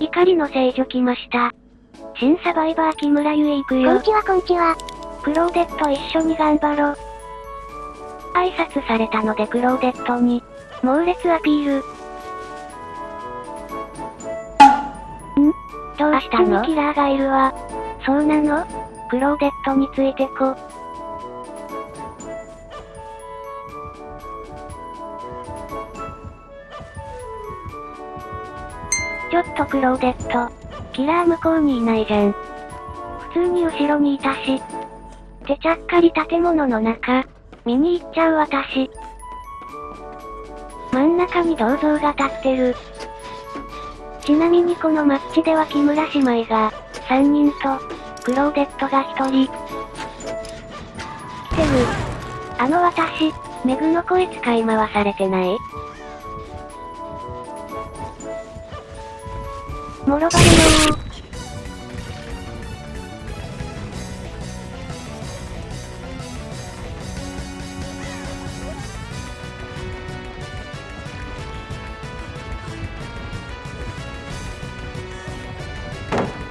怒りの聖女来ました。新サバイバー木村ゆえ行くよ。こんちはこんちは。クローデット一緒に頑張ろう。挨拶されたのでクローデットに、猛烈アピール。ん？どうしたの？キラーがいるわ。そうなの？クローデットについてこ。ちょっとクローデット。キラー向こうにいないじゃん。普通に後ろにいたし。てちゃっかり建物の中、見に行っちゃう私。真ん中に銅像が立ってる。ちなみにこのマッチでは木村姉妹が、3人と、クローデットが1人。来てる。あの私、メグの声使い回されてない？もろバレなー。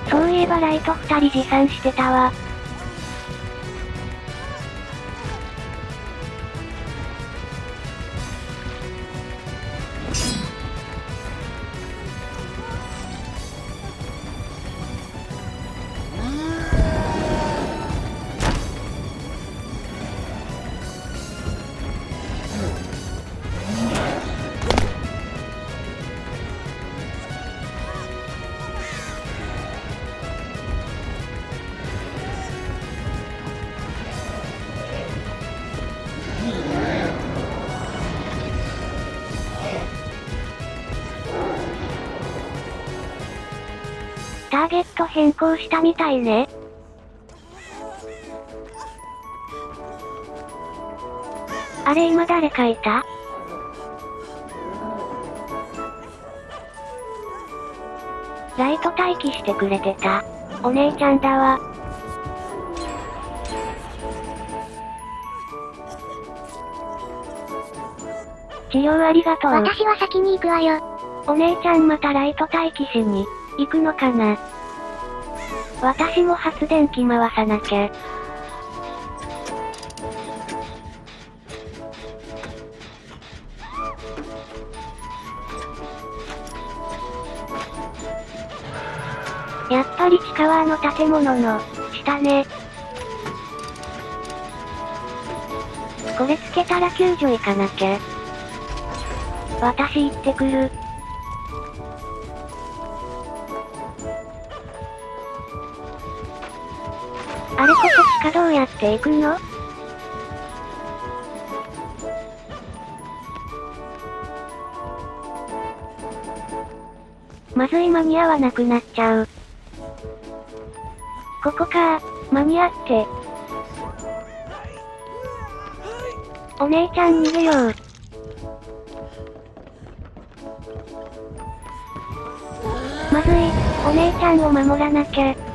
そういえばライト2人持参してたわ。ターゲット変更したみたいね。あれ今誰かいた？ライト待機してくれてた。お姉ちゃんだわ。治療ありがとう。私は先に行くわよ。お姉ちゃんまたライト待機しに、行くのかな？私も発電機回さなきゃ。やっぱり地下はあの建物の、下ね。これつけたら救助行かなきゃ。私行ってくる。あれこそ地下どうやって行くの？まずい間に合わなくなっちゃう。ここか間に合って。お姉ちゃん逃げよう。まずい、お姉ちゃんを守らなきゃ。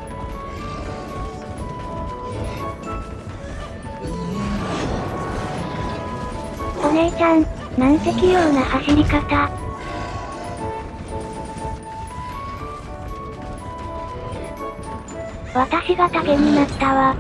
お姉ちゃん、なんて器用な走り方。私が竹になったわ。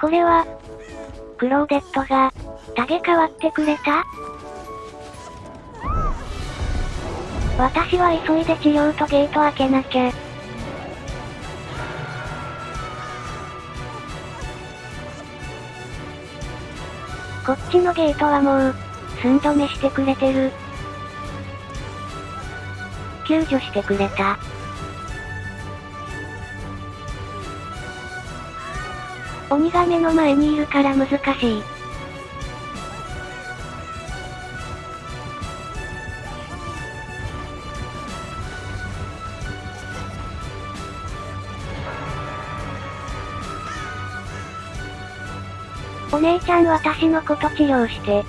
これは、クローデットが、タゲ変わってくれた？私は急いで治療とゲート開けなきゃ。こっちのゲートはもう、寸止めしてくれてる。救助してくれた。鬼が目の前にいるから難しい。お姉ちゃん私のこと治療して。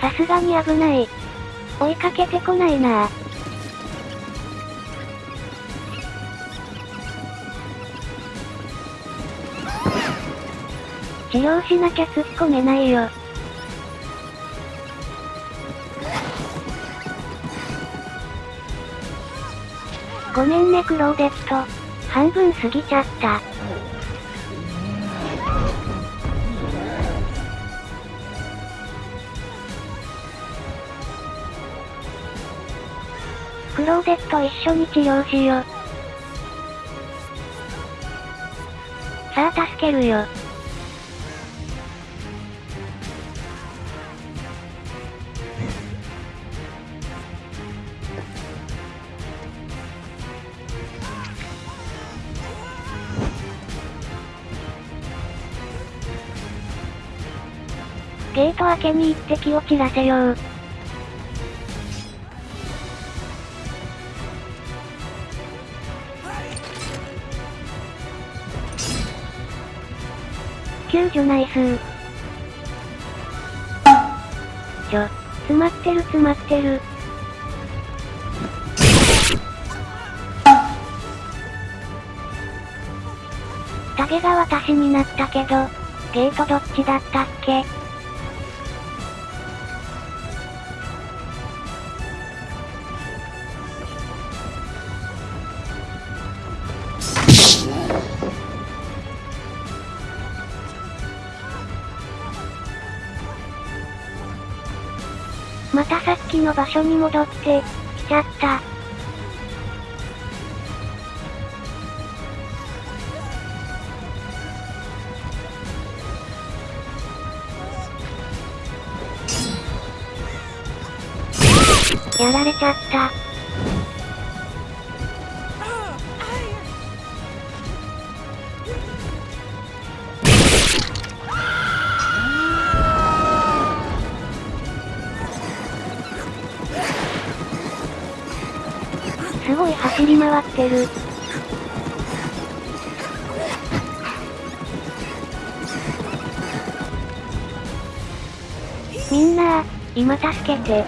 さすがに危ない。追いかけてこないな治療しなきゃ突っ込めないよ。ごめんねクローデット。半分過ぎちゃった。クローデット一緒に治療しよ。さあ助けるよ。ゲート開けに行って気を散らせよう。救助ナイス。ちょ、詰まってる詰まってる。タゲが私になったけど、ゲートどっちだったっけ？またさっきの場所に戻って、来ちゃった。やられちゃった。すごい走り回ってる。みんな今助けて。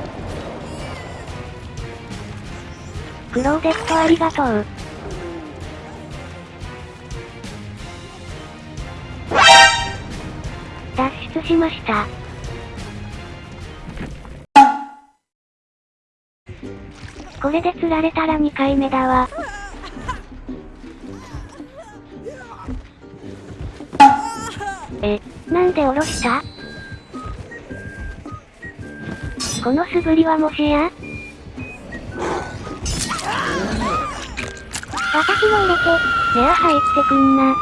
クローデットありがとう。脱出しました。これで釣られたら2回目だわ。え、なんで下ろした？この素振りはもしや？私も入れて、ネア入ってくんな。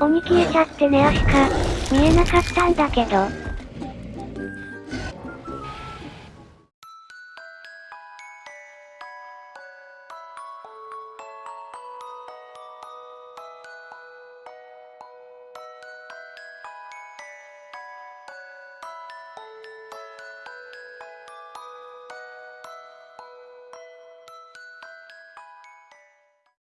鬼消えちゃってネアしか、見えなかったんだけど。